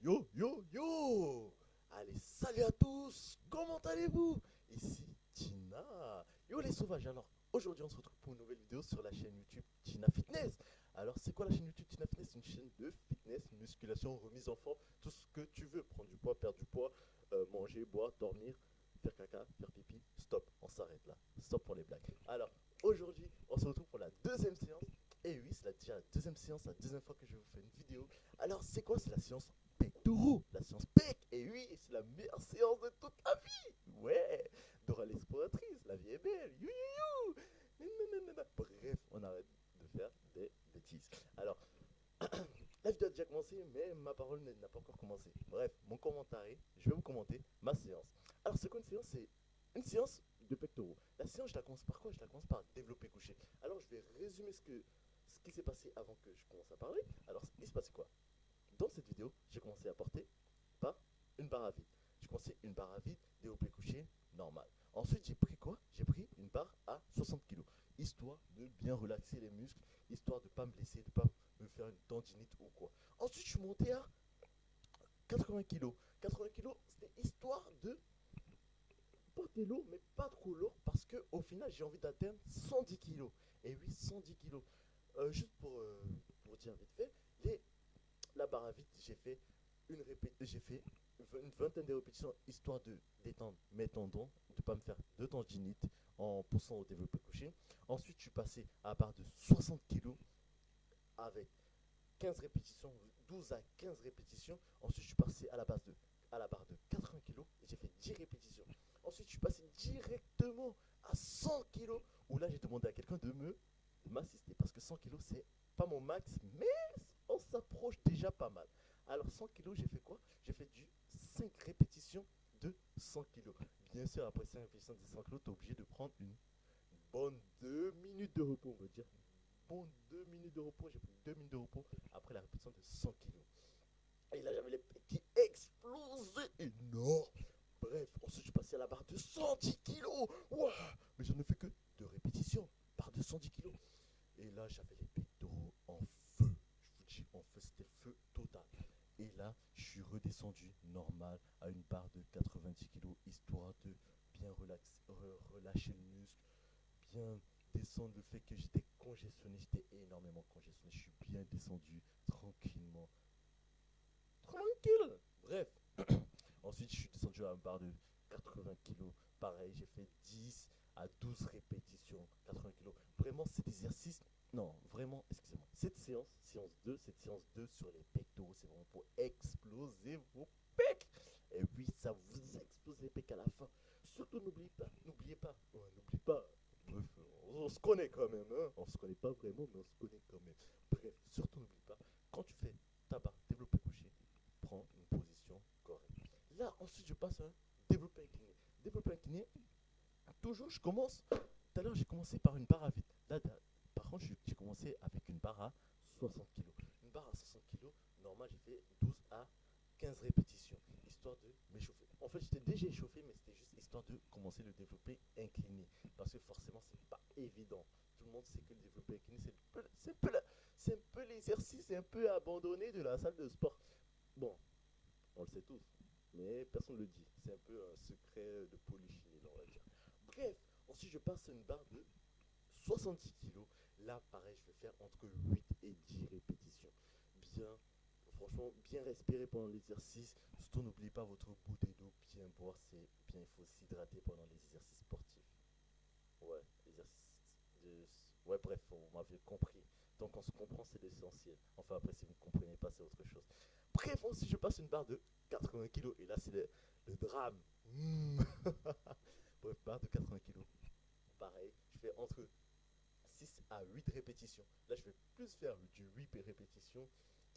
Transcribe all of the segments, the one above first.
Yo, yo, yo. Allez, salut à tous. Comment allez-vous? Ici Tina. Yo les sauvages, alors aujourd'hui on se retrouve pour une nouvelle vidéo sur la chaîne YouTube Tina Fitness. Alors c'est quoi la chaîne YouTube Tina Fitness? Une chaîne de fitness, musculation, remise en forme, tout ce que tu veux, prendre du poids, perdre du poids, euh, manger, boire, dormir, faire caca, faire pipi, stop, on s'arrête là, stop pour les blagues. Alors aujourd'hui on se retrouve pour la deuxième séance. Et oui, c'est la deuxième séance, la deuxième fois que je vous fais une vidéo. Alors, c'est quoi C'est la séance pectoraux, la séance pec. Et oui, c'est la meilleure séance de toute la vie. Ouais, Dora l'exploratrice, la vie est belle. You, you, you. Bref, on arrête de faire des bêtises. Alors, la vidéo a déjà commencé, mais ma parole n'a pas encore commencé. Bref, mon commentaire, je vais vous commenter ma séance. Alors, c'est quoi une séance? C'est une séance de pectoraux. La séance, je la commence par quoi? Je la commence par développer couché. Alors, je vais résumer ce que ce qui s'est passé avant que je commence à parler. Alors, il se passait quoi Dans cette vidéo, j'ai commencé à porter par une barre à vide. J'ai commencé une barre à vide, développé couché, normal. Ensuite, j'ai pris quoi? J'ai pris une barre à 60 kg, histoire de bien relaxer les muscles, histoire de ne pas me blesser, de ne pas me faire une tendinite ou quoi. Ensuite, je suis monté à 80 kg. 80 kg, c'était histoire de porter lourd, mais pas trop lourd, parce que au final, j'ai envie d'atteindre 110 kg. Et oui, 110 kg. Euh, juste pour, euh, pour dire vite fait, les, la barre à vide, j'ai fait une j'ai fait une vingtaine de répétitions histoire de détendre mes tendons, de ne pas me faire de tendinite en poussant au développé couché. Ensuite, je suis passé à barre de 60 kg avec 15 répétitions, 12 à 15 répétitions. Ensuite, je suis passé à la barre de 80 kg et j'ai fait 10 répétitions. Ensuite, je suis passé directement à 100 kg où là, j'ai demandé à quelqu'un de me m'assister parce que 100 kg c'est pas mon max mais on s'approche déjà pas mal alors 100 kg j'ai fait quoi? J'ai fait du 5 répétitions de 100 kg bien sûr après 5 répétitions de 100 kg tu es obligé de prendre une bonne 2 minutes de repos on va dire. Bonne 2 minutes de repos j'ai pris 2 minutes de repos après la répétition de 100 kg et là j'avais les pieds qui explosaient énorme. Bref ensuite je passé à la barre de 110 kg mais j'en ai fait que deux répétitions par 210 kg et là, j'avais les pectoraux en feu. Je vous dis, en feu, c'était feu total. Et là, je redescendu normal à une barre de 90 kg, histoire de bien relâcher le muscle, bien descendre le fait que j'étais congestionné, j'étais énormément congestionné. Je suis bien descendu tranquillement. Tranquille Bref. Ensuite, je suis descendu à une barre de 80 kg. Pareil, j'ai fait 10 à 12 répétitions, 80 kg. Vraiment, cet exercice, non, vraiment, excusez-moi, cette séance, séance 2, cette séance 2 sur les pectoraux, c'est vraiment pour exploser vos pecs. Et oui, ça vous explose les pecs à la fin. Surtout, n'oubliez pas, n'oubliez pas, n'oubliez pas, bref, on, se connaît quand même, hein. on se connaît pas vraiment, mais on se connaît quand même. Bref, surtout, n'oublie pas, quand tu fais ta barre développé couché, prends une position correcte. Là, ensuite, je passe à un développé incliné. Développé incliné, toujours, je commence. Tout à l'heure, j'ai commencé par une barre à vide. Là, j'ai commencé avec une barre à 60 kg. Une barre à 60 kg, normal, j'ai fait 12 à 15 répétitions, histoire de m'échauffer. En fait, j'étais déjà échauffé, mais c'était juste histoire de commencer le développé incliné. Parce que forcément, c'est pas évident. Tout le monde sait que le développé incliné, c'est un peu, l'exercice un peu abandonné de la salle de sport. Bon, on le sait tous, mais personne ne le dit. C'est un peu un secret de polychinelle, on va dire. Bref, ensuite je passe une barre de 70 kg. Là, pareil, je vais faire entre 8 et 10 répétitions. Bien, franchement, bien respirer pendant l'exercice. Surtout, n'oubliez pas votre bouteille d'eau. Bien boire, c'est bien, il faut s'hydrater pendant les exercices sportifs. Ouais, exercices de... Ouais, bref, vous m'avez compris. Donc, on se comprend, c'est l'essentiel. Enfin, après, si vous ne comprenez pas, c'est autre chose. Bref, ensuite, je passe une barre de 80 kg. Et là, c'est le, drame. Bref, barre de 80 kg. Pareil, je fais entre 6 à 8 répétitions. Là, je vais plus faire du 8 répétitions.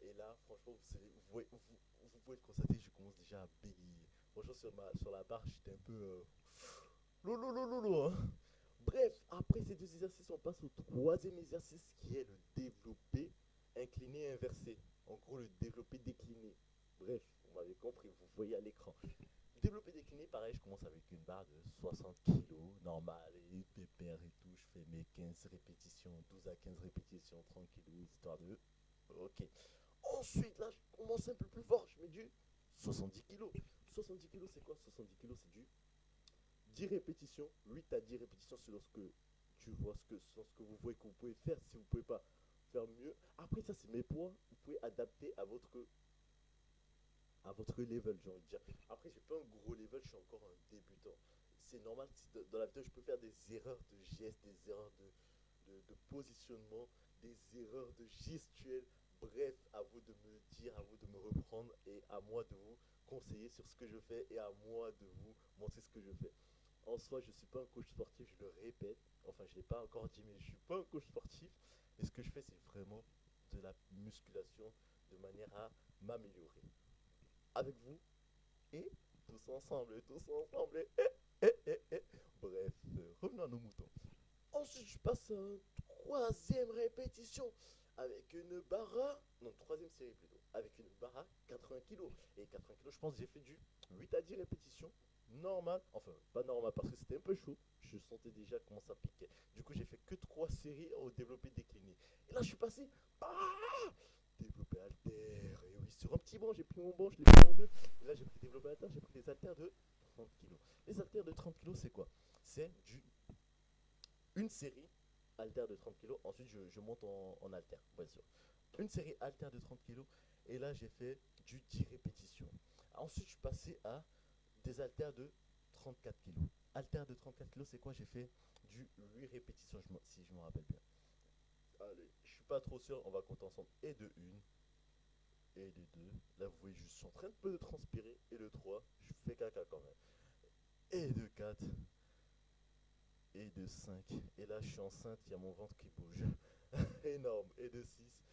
Et là, franchement, vous, vous, vous, pouvez le constater, je commence déjà à bégayer. Franchement, sur, ma, sur la barre, j'étais un peu... Euh, hein. Bref, après ces deux exercices, on passe au troisième exercice qui est le développé incliné inversé. En gros, le développé décliné. Bref, vous m'avez compris, vous voyez à l'écran. Développé décliné, pareil, je commence avec une barre de 60 kg, normal, et pépère et tout. Je fais mes 15 répétitions, 12 à 15 répétitions, 30 kg, histoire de... Ok. Ensuite, là, je commence un peu plus fort. Je mets du 70 kg. 70 kg, c'est quoi? 70 kg, c'est du 10 répétitions, 8 à 10 répétitions selon ce que tu vois, ce que, ce que vous voyez que vous pouvez faire. Si vous pouvez pas faire mieux. Après, ça, c'est mes poids. Vous pouvez adapter à votre à votre level, j'ai envie de dire. Après, j'ai pas un gros level, je suis encore un débutant. C'est normal, dans la vidéo, je peux faire des erreurs de gestes, des erreurs de, positionnement, des erreurs de gestuelle. Bref, à vous de me dire, à vous de me reprendre et à moi de vous conseiller sur ce que je fais et à moi de vous montrer ce que je fais. En soi, je ne suis pas un coach sportif, je le répète. Enfin, je ne l'ai pas encore dit, mais je ne suis pas un coach sportif. Et ce que je fais, c'est vraiment de la musculation de manière à m'améliorer. Avec vous et tous ensemble, tous ensemble. Et, et, et. Bref, euh, revenons à nos moutons. Ensuite, je passe à une troisième répétition avec une barre à... Non, troisième série plutôt. Avec une barre à 80 kg. Et 80 kg, je pense j'ai fait du 8 à 10 répétitions. Normal. Enfin, pas normal parce que c'était un peu chaud. Je sentais déjà comment ça piquait. Du coup, j'ai fait que 3 séries au développé décliné. Et là, je suis passé... Ah développé alter. Et oui, sur un petit banc, j'ai pris mon banc, je l'ai pris en deux. Là, j'ai pris développé alter, j'ai pris des haltères de 30 kg. Les haltères de 30 kg, c'est quoi? C'est du une série haltère de 30 kg. Ensuite, je, monte en, en. Une série haltère de 30 kg. Et là, j'ai fait du 10 répétitions. Ensuite, je suis passé à des haltères de 34 kg. Haltère de 34 kg, c'est quoi? J'ai fait du 8 répétitions, si je me rappelle bien. Allez, je suis pas trop sûr, on va compter ensemble. Et de 1, et de 2. Là, vous voyez, je suis en train de transpirer. Et de 3, je fais caca quand même. Et de 4, et de 5. Et là, je suis enceinte, il y a mon ventre qui bouge. Énorme. Et de 6.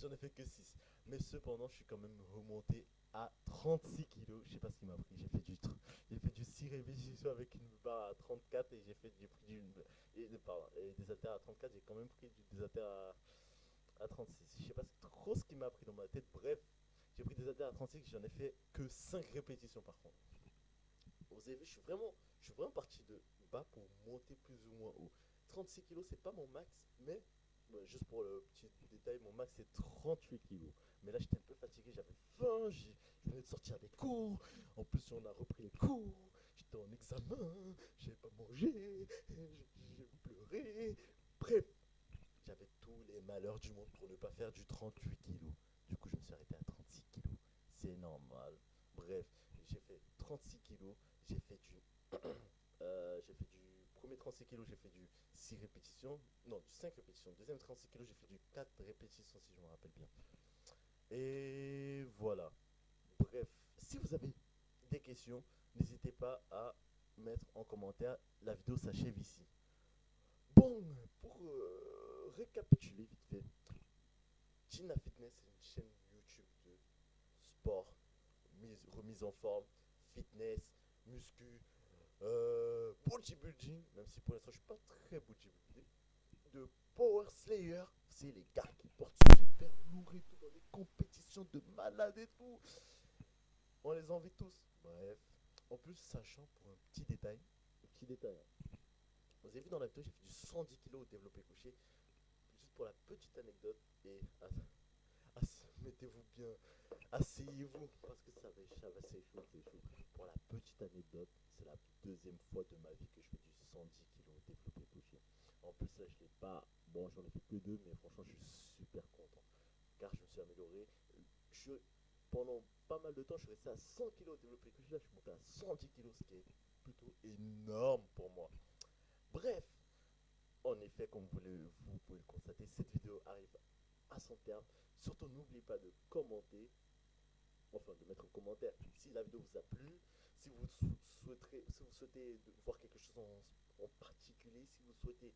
J'en ai fait que 6. Mais cependant, je suis quand même remonté à 36 kilos. Je sais pas ce qui m'a pris. J'ai fait du j'ai fait du 6 répétitions avec une barre à 34 et j'ai fait j'ai pris du et, et des haltères à 34. J'ai quand même pris du- des haltères à, à 36. Je sais pas ce qui m'a pris dans ma tête. Bref, j'ai pris des haltères à 36. J'en ai fait que 5 répétitions par contre. Vous avez vu, je suis vraiment, je suis vraiment parti de bas pour monter plus ou moins haut. 36 kilos, c'est pas mon max, mais juste pour le petit détail, mon max c'est 38 kilos. Mais là, j'étais un peu fatigué, j'avais faim, je venais de sortir des cours. En plus, on a repris les cours. J'étais en examen, j'avais pas mangé, j'ai pleuré. Bref, les malheurs du monde pour ne pas faire du 38 kilos. Du coup, je me suis arrêté à 36 kilos. C'est normal. Bref, j'ai fait 36 kilos. J'ai fait du. euh, j'ai fait du. Premier 36 kilos, j'ai fait du 6 répétitions. Non, du 5 répétitions. Deuxième 36 kilos, j'ai fait du 4 répétitions, si je me rappelle bien. Et voilà. Bref, si vous avez des questions, n'hésitez pas à mettre en commentaire. La vidéo s'achève ici. Bon, pour euh, récapituler vite fait, Tina Fitness est une chaîne YouTube de sport, mise, remise en forme, fitness, muscu, euh, bodybuilding, même si pour l'instant je suis pas très bodybuildé, de Power Slayer, c'est les gars qui portent super lourd et tout dans les compétitions de malades et tout. On les envie tous. Bref, en plus, sachant pour un petit détail, un petit détail. hein. Vous avez vu dans la vidéo, j'ai fait du 110 kg au développé couché. Pour la petite anecdote. Et mettez-vous bien, asseyez-vous parce que ça va, ça va chaud. Pour la petite anecdote, c'est la deuxième fois de ma vie que je fais du 110 kg développé couché. En plus, là, je l'ai pas. Bon, j'en ai fait que deux, mais franchement, je suis super content. Car je me suis amélioré. Je, pendant pas mal de temps, je suis resté à 100 kg développé couché. Là, je suis monté à 110 kg, ce qui est plutôt énorme pour moi. Bref, en effet, comme vous, vous pouvez le constater, cette vidéo arrive à son terme. Surtout, n'oubliez pas de commenter, enfin de mettre un commentaire si la vidéo vous a plu, si vous sou- souhaiterez, si vous souhaitez voir quelque chose en, en particulier, si vous souhaitez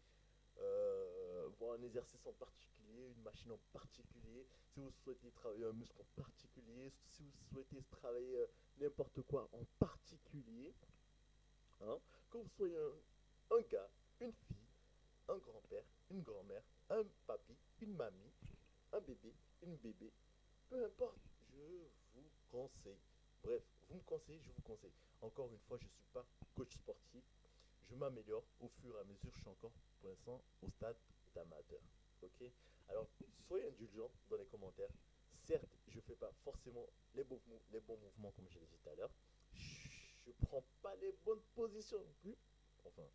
euh, voir un exercice en particulier, une machine en particulier, si vous souhaitez travailler un muscle en particulier, si vous souhaitez travailler euh, n'importe quoi en particulier, hein, que vous soyez un, un gars, une fille, un grand-père, une grand-mère, un papy, une mamie, un bébé, une bébé, peu importe, je vous conseille. Bref, vous me conseillez, je vous conseille. Encore une fois, je ne suis pas coach sportif. Je m'améliore au fur et à mesure. Je suis encore pour l'instant au stade d'amateur. Ok? Alors, soyez indulgents dans les commentaires. certes, je fais pas forcément les bons, les bons mouvements comme je l'ai dit tout à l'heure. Je prends pas les bonnes positions non plus. Enfin,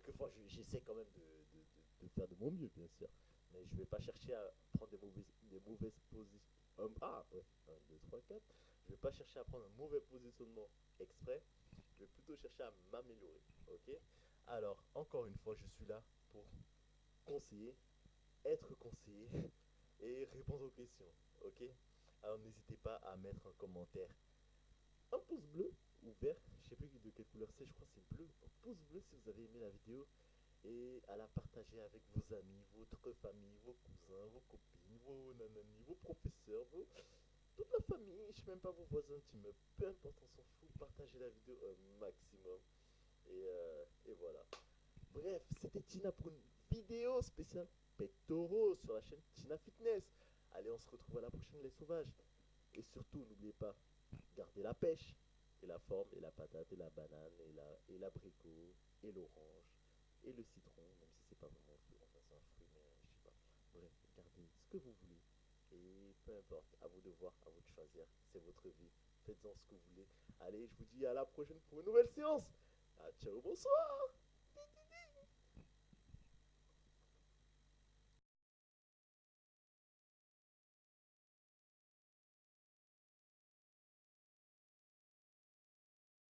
quelquefois, j'essaie quand même de, faire de mon mieux, bien sûr. Mais je vais pas chercher à prendre des mauvaises, des mauvaises positions. ah, ouais, 1, 2, 3, 4. Je vais pas chercher à prendre un mauvais positionnement exprès. Je vais plutôt chercher à m'améliorer. Ok? Alors, encore une fois, je suis là pour conseiller, être conseillé et répondre aux questions. Ok? Alors n'hésitez pas à mettre un commentaire, un pouce bleu ou vert, je sais plus de quelle couleur c'est, je crois c'est bleu. Un pouce bleu si vous avez aimé la vidéo et à la partager avec vos amis, votre famille, vos cousins, vos copines, vos nanani, vos professeurs, vos... toute la famille, je sais même pas vos voisins d'immeuble, peu importe, on s'en fout, partagez la vidéo un maximum. Et, euh, et voilà. Bref, c'était Tina pour une vidéo spéciale pectoraux sur la chaîne Tina Fitness. Allez, on se retrouve à la prochaine les sauvages. Et surtout, n'oubliez pas, gardez la pêche, et la forme, et la patate, et la banane, et la et l'abricot, et l'orange, et le citron, même si c'est pas vraiment un fruit, mais je sais pas. Bref, gardez ce que vous voulez. Et peu importe, à vous de voir, à vous de choisir, c'est votre vie. Faites-en ce que vous voulez. Allez, je vous dis à la prochaine pour une nouvelle séance. Ah, ciao, bonsoir